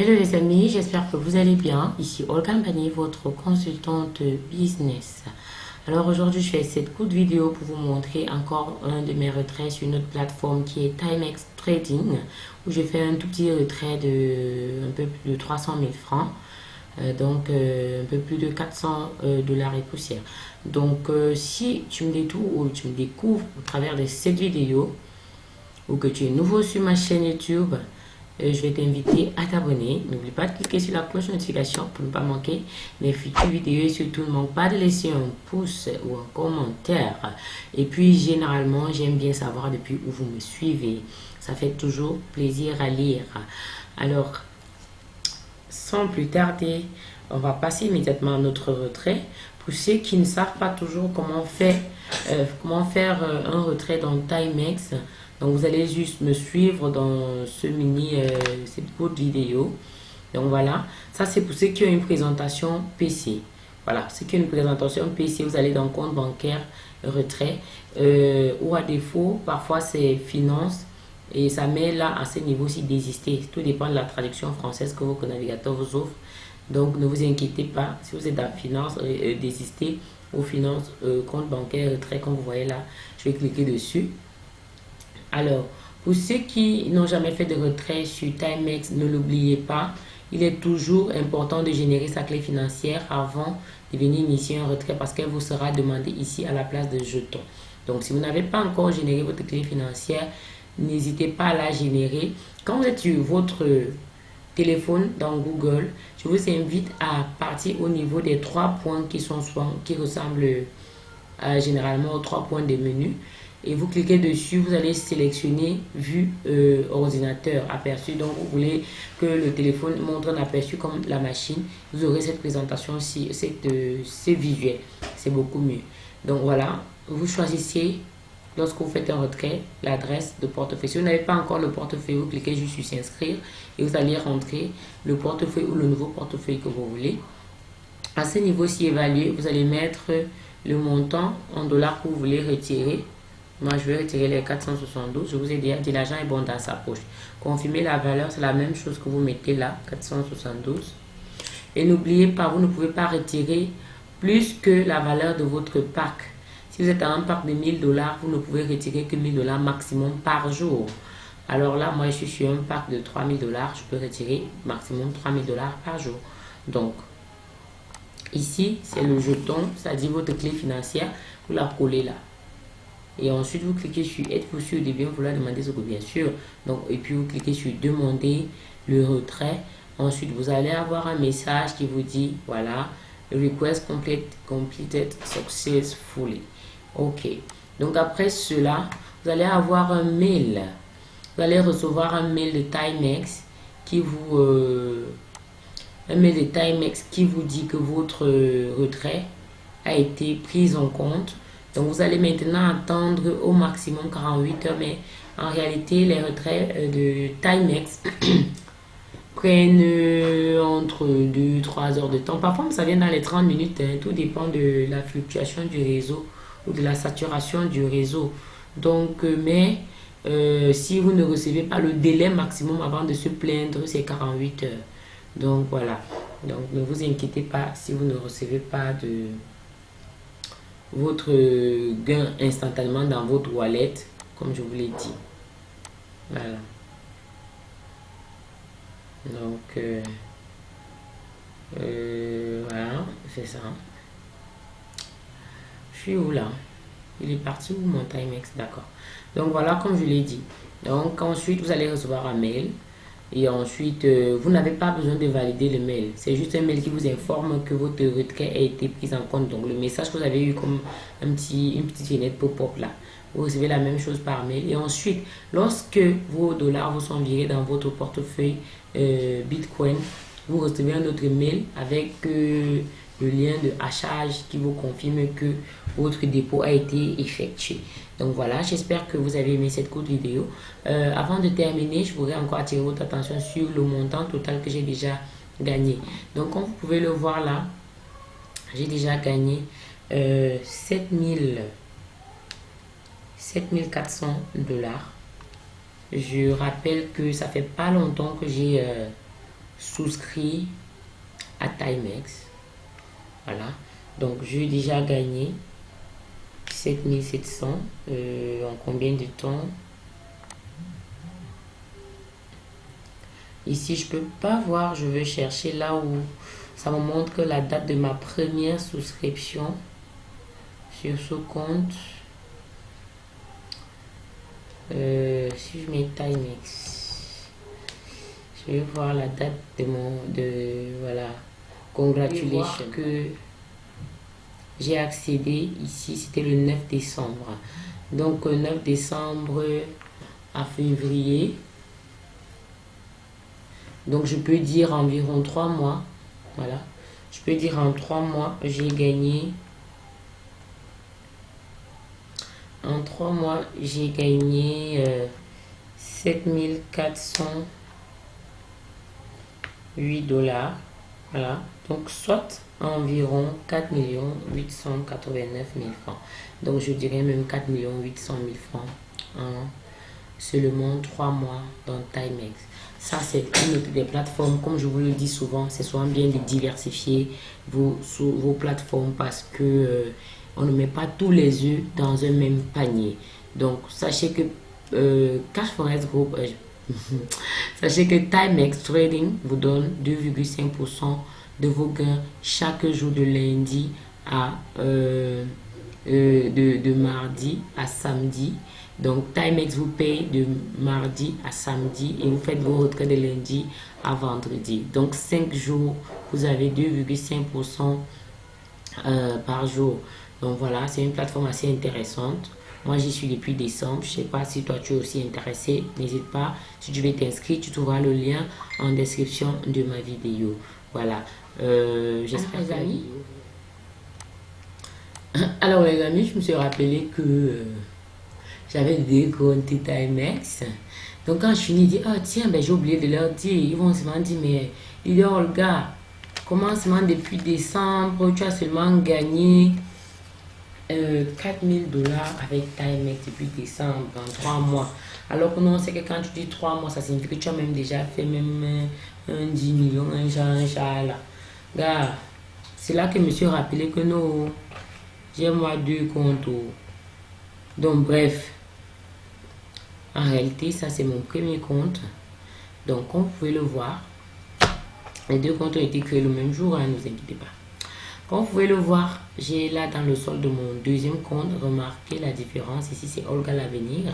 Hello les amis, j'espère que vous allez bien. Ici Olga Mpani, votre consultante business. Alors aujourd'hui, je fais cette courte vidéo pour vous montrer encore un de mes retraits sur une autre plateforme qui est Timex Trading, où j'ai fait un tout petit retrait de un peu plus de 300 000 francs. Euh, donc euh, un peu plus de 400 euh, dollars et poussière. Donc si tu me détournes ou tu me découvres au travers de cette vidéo, ou que tu es nouveau sur ma chaîne YouTube, je vais t'inviter à t'abonner. N'oublie pas de cliquer sur la cloche notification pour ne pas manquer mes futures vidéos et surtout ne manque pas de laisser un pouce ou un commentaire. Et puis généralement, j'aime bien savoir depuis où vous me suivez. Ça fait toujours plaisir à lire. Alors, sans plus tarder, on va passer immédiatement à notre retrait. Pour ceux qui ne savent pas toujours comment faire, euh, comment faire euh, un retrait dans Timex, donc vous allez juste me suivre dans ce mini, euh, cette courte vidéo. Donc voilà, ça c'est pour ceux qui ont une présentation PC. Voilà, ceux qui ont une présentation PC, vous allez dans compte bancaire, retrait. Euh, ou à défaut, parfois c'est finance. Et ça met là à ce niveau-ci désister. Tout dépend de la traduction française que votre navigateur vous offre. Donc ne vous inquiétez pas, si vous êtes dans finance, euh, désister ou finance, compte bancaire, retrait, comme vous voyez là, je vais cliquer dessus. Alors, pour ceux qui n'ont jamais fait de retrait sur Timex, ne l'oubliez pas, il est toujours important de générer sa clé financière avant de venir initier un retrait parce qu'elle vous sera demandée ici à la place de jetons. Donc, si vous n'avez pas encore généré votre clé financière, n'hésitez pas à la générer. Quand vous êtes sur votre téléphone dans Google, je vous invite à partir au niveau des trois points qui, sont qui ressemblent euh, généralement aux trois points des menus et vous cliquez dessus, vous allez sélectionner vue euh, ordinateur aperçu. Donc, vous voulez que le téléphone montre un aperçu comme la machine. Vous aurez cette présentation-ci, euh, c'est visuel. C'est beaucoup mieux. Donc, voilà, vous choisissez lorsque vous faites un retrait, l'adresse de portefeuille. Si vous n'avez pas encore le portefeuille, vous cliquez juste sur s'inscrire et vous allez rentrer le portefeuille ou le nouveau portefeuille que vous voulez. À ce niveau-ci évalué, vous allez mettre le montant en dollars que vous voulez retirer moi, je vais retirer les 472. Je vous ai dit, l'argent est bon dans sa poche. Confirmer la valeur, c'est la même chose que vous mettez là, 472. Et n'oubliez pas, vous ne pouvez pas retirer plus que la valeur de votre pack. Si vous êtes à un pack de 1000 dollars, vous ne pouvez retirer que 1000 dollars maximum par jour. Alors là, moi, je suis sur un pack de 3000 dollars. Je peux retirer maximum 3000 dollars par jour. Donc, ici, c'est le jeton, c'est-à-dire votre clé financière. Vous la collez là. Et ensuite, vous cliquez sur Êtes-vous sûr de bien vouloir demander ce que bien sûr. Donc, et puis, vous cliquez sur Demander le retrait. Ensuite, vous allez avoir un message qui vous dit, voilà, Request complete, completed successfully. OK. Donc, après cela, vous allez avoir un mail. Vous allez recevoir un mail de Timex qui vous... Euh, un mail de Timex qui vous dit que votre retrait a été pris en compte donc, vous allez maintenant attendre au maximum 48 heures, mais en réalité, les retraits euh, de Timex prennent euh, entre 2 3 heures de temps. Parfois, ça vient dans les 30 minutes. Hein. Tout dépend de la fluctuation du réseau ou de la saturation du réseau. Donc, euh, mais si vous ne recevez pas le délai maximum avant de se plaindre, c'est 48 heures. Donc, voilà. Donc, ne vous inquiétez pas si vous ne recevez pas de votre gain instantanément dans votre wallet, comme je vous l'ai dit. Voilà. Donc, euh, euh, voilà, c'est ça. Je suis où là? Il est parti où mon Timex? D'accord. Donc voilà, comme je l'ai dit. Donc ensuite, vous allez recevoir un mail et ensuite, euh, vous n'avez pas besoin de valider le mail. C'est juste un mail qui vous informe que votre retrait a été pris en compte. Donc, le message que vous avez eu comme un petit, une petite fenêtre pop-up là. Vous recevez la même chose par mail. Et ensuite, lorsque vos dollars vous sont virés dans votre portefeuille euh, Bitcoin, vous recevez un autre mail avec euh, le lien de hachage qui vous confirme que votre dépôt a été effectué. Donc voilà, j'espère que vous avez aimé cette courte vidéo. Euh, avant de terminer, je voudrais encore attirer votre attention sur le montant total que j'ai déjà gagné. Donc comme vous pouvez le voir là, j'ai déjà gagné euh, 7000 7400 dollars. Je rappelle que ça fait pas longtemps que j'ai euh, souscrit à Timex. Voilà. Donc, j'ai déjà gagné 7700 euh, en combien de temps? Ici, je peux pas voir. Je vais chercher là où ça me montre que la date de ma première souscription sur ce compte. Euh, si je mets Timex, je vais voir la date de mon de voilà. Congratulations que j'ai accédé ici, c'était le 9 décembre. Donc 9 décembre à février. Donc je peux dire environ 3 mois. Voilà. Je peux dire en 3 mois, j'ai gagné. En 3 mois, j'ai gagné 7408 dollars. Voilà. Donc soit environ 4 889 000 francs. Donc je dirais même 4 800 000 francs en seulement 3 mois dans Timex. Ça, c'est une des plateformes, comme je vous le dis souvent, c'est souvent bien de diversifier vos, vos plateformes parce que euh, on ne met pas tous les œufs dans un même panier. Donc, sachez que euh, Cash Forest Group, euh, sachez que Timex Trading vous donne 2,5% de vos gains chaque jour de lundi à euh, euh, de, mardi à samedi. Donc, Timex vous paye de mardi à samedi et vous faites vos retraits de lundi à vendredi. Donc, 5 jours, vous avez 2,5% euh, par jour. Donc, voilà, c'est une plateforme assez intéressante. Moi, j'y suis depuis décembre. Je ne sais pas si toi, tu es aussi intéressé. N'hésite pas. Si tu veux t'inscrire, tu trouveras le lien en description de ma vidéo. Voilà. Euh, J'espère les amis. Alors les amis, je me suis rappelé que euh, j'avais des comptes Timex. Donc quand je finis, je dis, oh tiens, ben, j'ai oublié de leur dire. Ils vont se dire, mais il Olga, commencement depuis décembre, tu as seulement gagné euh, 4000 dollars avec Timex depuis décembre, en 3 mois. Alors que non, c'est que quand tu dis 3 mois, ça signifie que tu as même déjà fait même euh, un 10 millions, un genre, un genre là. Gars, c'est là que je me suis rappelé que non, j'ai moi deux comptes. Donc bref, en réalité, ça c'est mon premier compte. Donc comme vous pouvez le voir, les deux comptes ont été créés le même jour, hein, ne vous inquiétez pas. Comme vous pouvez le voir, j'ai là dans le sol de mon deuxième compte remarqué la différence. Ici, c'est Olga l'Avenir.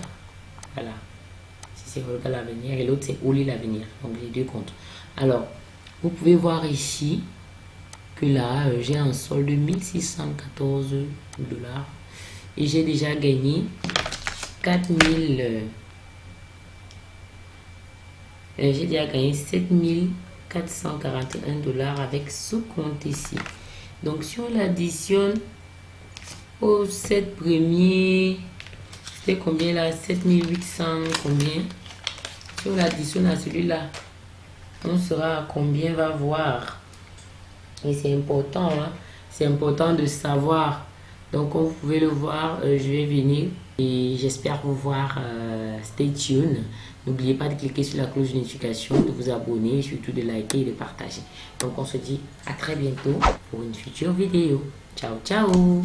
Voilà. Ici, c'est Olga l'Avenir et l'autre, c'est Oli l'Avenir. Donc, les deux comptes. Alors, vous pouvez voir ici que là, euh, j'ai un solde de 1614 dollars et j'ai déjà gagné 4000 euh, j'ai déjà gagné 7441 dollars avec ce compte ici. Donc, si on l'additionne aux 7 premiers, c'est combien là? 7800 combien? Si on l'additionne à celui-là, on sera combien? Va voir. Et c'est important, hein? c'est important de savoir. Donc, comme vous pouvez le voir, euh, je vais venir et j'espère vous voir. Euh, stay tuned. N'oubliez pas de cliquer sur la cloche de notification, de vous abonner, surtout de liker et de partager. Donc on se dit à très bientôt pour une future vidéo. Ciao, ciao